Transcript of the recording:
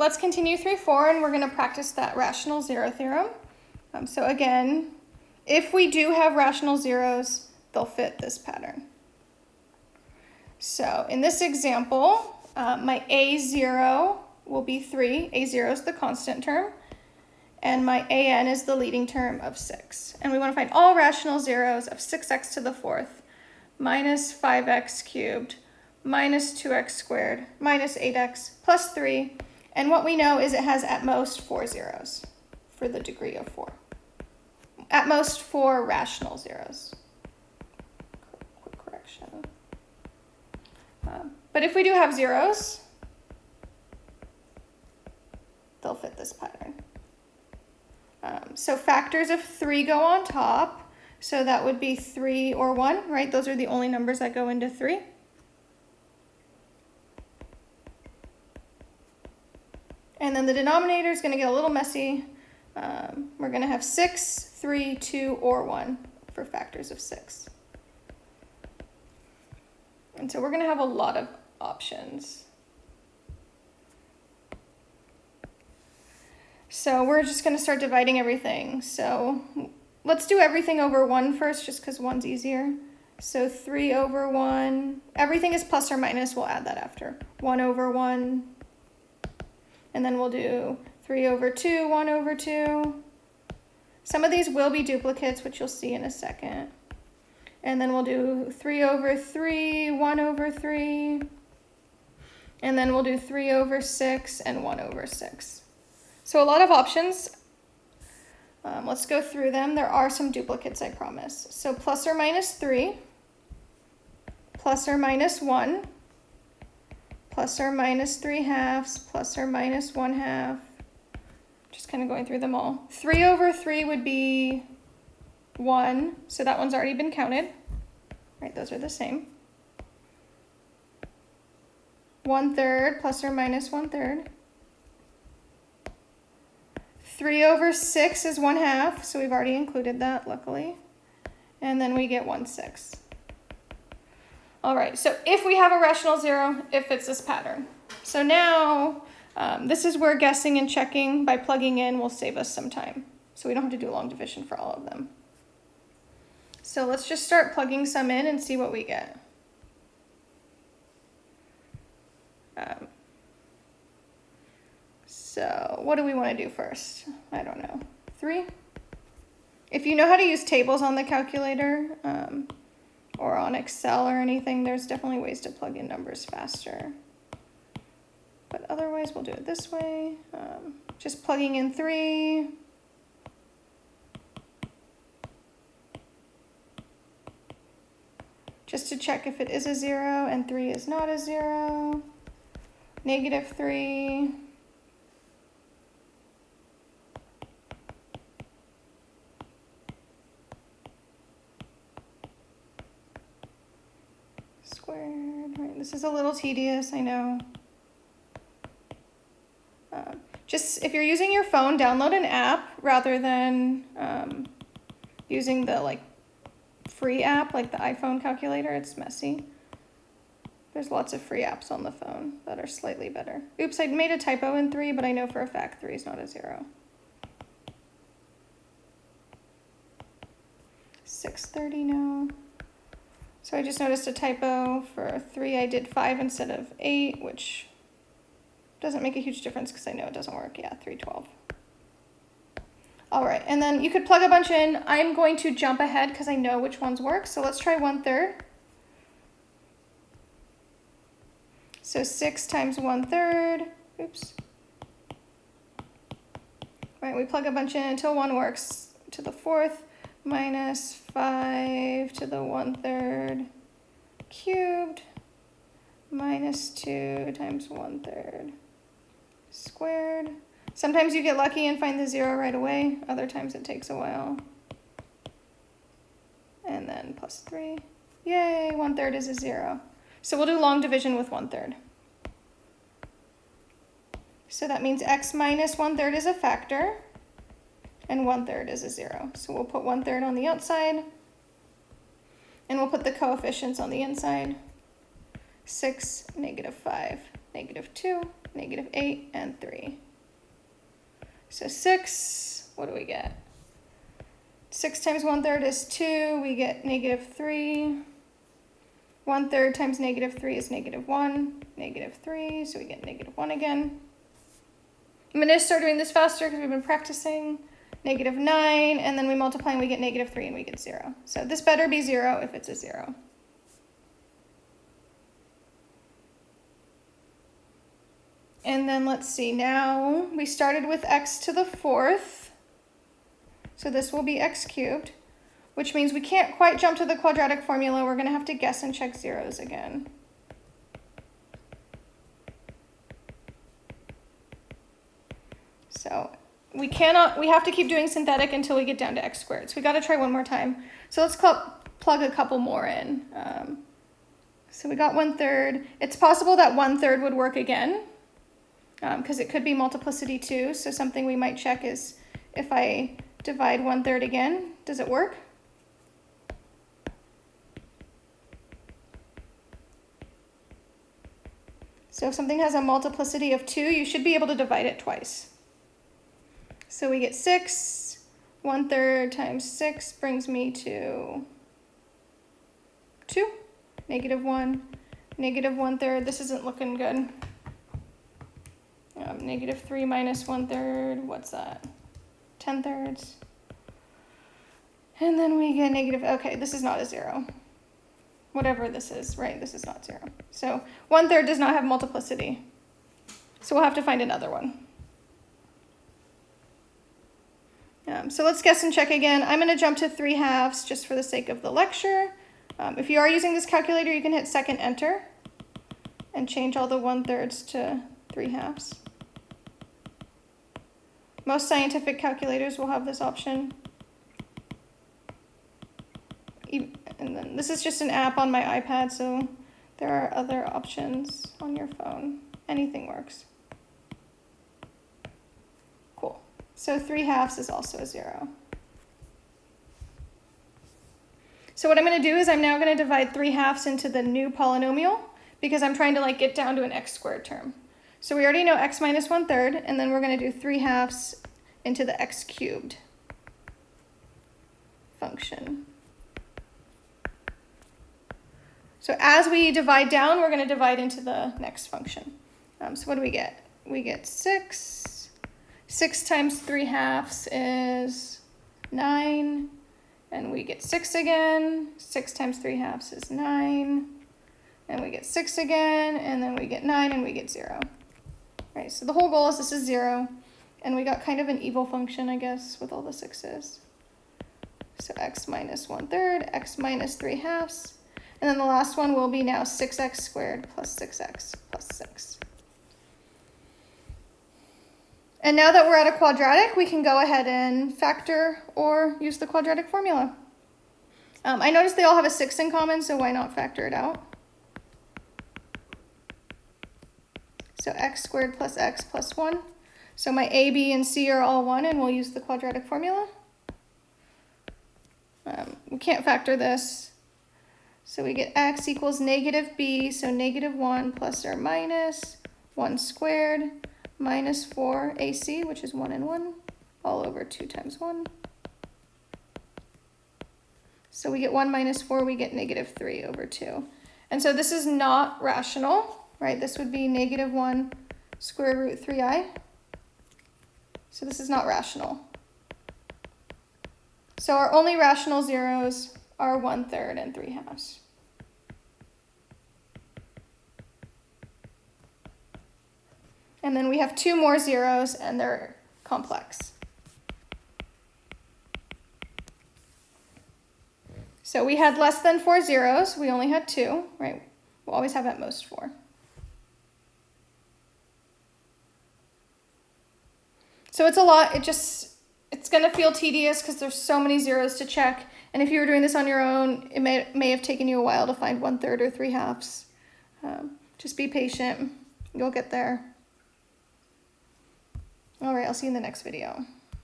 let's continue through four and we're gonna practice that rational zero theorem. Um, so again, if we do have rational zeros, they'll fit this pattern. So in this example, uh, my A0 will be 3. A0 is the constant term. And my AN is the leading term of 6. And we want to find all rational zeros of 6x to the fourth minus 5x cubed minus 2x squared minus 8x plus 3. And what we know is it has at most four zeros for the degree of 4. At most four rational zeros. Quick correction. Um, but if we do have zeros, they'll fit this pattern. Um, so factors of 3 go on top. So that would be 3 or 1, right? Those are the only numbers that go into 3. And then the denominator is going to get a little messy. Um, we're going to have 6, 3, 2, or 1 for factors of 6. And so we're going to have a lot of options. So we're just going to start dividing everything. So let's do everything over 1 first, just because 1's easier. So 3 over 1. Everything is plus or minus. We'll add that after. 1 over 1. And then we'll do 3 over 2, 1 over 2. Some of these will be duplicates, which you'll see in a second. And then we'll do 3 over 3, 1 over 3. And then we'll do 3 over 6 and 1 over 6. So a lot of options. Um, let's go through them. There are some duplicates, I promise. So plus or minus 3, plus or minus 1, plus or minus 3 halves, plus or minus 1 half. Just kind of going through them all. 3 over 3 would be 1, so that one's already been counted. Right, those are the same. 1 third plus or minus 1 third. 3 over 6 is 1 half, so we've already included that, luckily. And then we get 1 6. All right, so if we have a rational zero, it fits this pattern. So now, um, this is where guessing and checking by plugging in will save us some time. So we don't have to do a long division for all of them. So let's just start plugging some in and see what we get. Um, so what do we want to do first? I don't know. Three? If you know how to use tables on the calculator um, or on Excel or anything, there's definitely ways to plug in numbers faster. But otherwise, we'll do it this way. Um, just plugging in three. Just to check if it is a zero and three is not a zero negative 3, squared, right, this is a little tedious, I know. Uh, just, if you're using your phone, download an app rather than um, using the like free app, like the iPhone calculator, it's messy. There's lots of free apps on the phone that are slightly better. Oops, I made a typo in 3, but I know for a fact 3 is not a 0. 630 now. So I just noticed a typo. For 3, I did 5 instead of 8, which doesn't make a huge difference because I know it doesn't work. Yeah, 312. All right, and then you could plug a bunch in. I'm going to jump ahead because I know which ones work. So let's try one third. So 6 times one third, oops. Right, we plug a bunch in until 1 works to the fourth, minus 5 to the 1 third cubed, minus 2 times 1 third squared. Sometimes you get lucky and find the 0 right away. Other times it takes a while. And then plus 3. Yay, 1 third is a 0. So we'll do long division with 1 third. So that means x minus 1 third is a factor, and 1 third is a 0. So we'll put 1 third on the outside, and we'll put the coefficients on the inside. 6, negative 5. negative 2, negative 8, and 3. So 6, what do we get? 6 times 1 third is 2, we get negative 3. 1 third times negative 3 is negative 1, negative 3, so we get negative 1 again. I'm to start doing this faster because we've been practicing. Negative 9, and then we multiply and we get negative 3 and we get 0. So this better be 0 if it's a 0. And then let's see, now we started with x to the fourth. So this will be x cubed, which means we can't quite jump to the quadratic formula. We're gonna have to guess and check zeros again. So we cannot, we have to keep doing synthetic until we get down to x squared. So we gotta try one more time. So let's plug a couple more in. Um, so we got one third. It's possible that one third would work again because um, it could be multiplicity too. So something we might check is if I divide one third again, does it work? So if something has a multiplicity of 2, you should be able to divide it twice. So we get 6. 1 third times 6 brings me to 2. Negative 1. Negative 1 third. This isn't looking good. Um, negative 3 minus 1 third. What's that? 10 thirds. And then we get negative, okay, this is not a 0 whatever this is, right? This is not zero. So one third does not have multiplicity. So we'll have to find another one. Um, so let's guess and check again. I'm going to jump to 3 halves just for the sake of the lecture. Um, if you are using this calculator, you can hit second enter and change all the 1 thirds to 3 halves. Most scientific calculators will have this option and then this is just an app on my iPad, so there are other options on your phone. Anything works. So 3 halves is also a 0. So what I'm going to do is I'm now going to divide 3 halves into the new polynomial because I'm trying to like get down to an x squared term. So we already know x minus 1 third, and then we're going to do 3 halves into the x cubed function. So as we divide down, we're going to divide into the next function. Um, so what do we get? We get 6. 6 times 3 halves is 9. And we get 6 again. 6 times 3 halves is 9. And we get 6 again. And then we get 9 and we get 0. Right, so the whole goal is this is 0. And we got kind of an evil function, I guess, with all the 6's. So x minus 1 third, x minus 3 halves. And then the last one will be now 6x squared plus 6x plus 6. And now that we're at a quadratic, we can go ahead and factor or use the quadratic formula. Um, I noticed they all have a 6 in common, so why not factor it out? So x squared plus x plus 1. So my a, b, and c are all 1, and we'll use the quadratic formula. Um, we can't factor this, so we get x equals negative b, so negative 1 plus or minus 1 squared minus 4 ac, which is 1 and 1, all over 2 times 1. So we get 1 minus 4, we get negative 3 over 2. And so this is not rational, right? This would be negative 1 square root 3i. So this is not rational. So our only rational zeros are 1 third and 3 halves. And then we have two more zeros and they're complex. So we had less than four zeros. We only had two, right? We'll always have at most four. So it's a lot. It just, it's going to feel tedious because there's so many zeros to check. And if you were doing this on your own, it may, may have taken you a while to find one third or three halves. Um, just be patient. You'll get there. All right, I'll see you in the next video.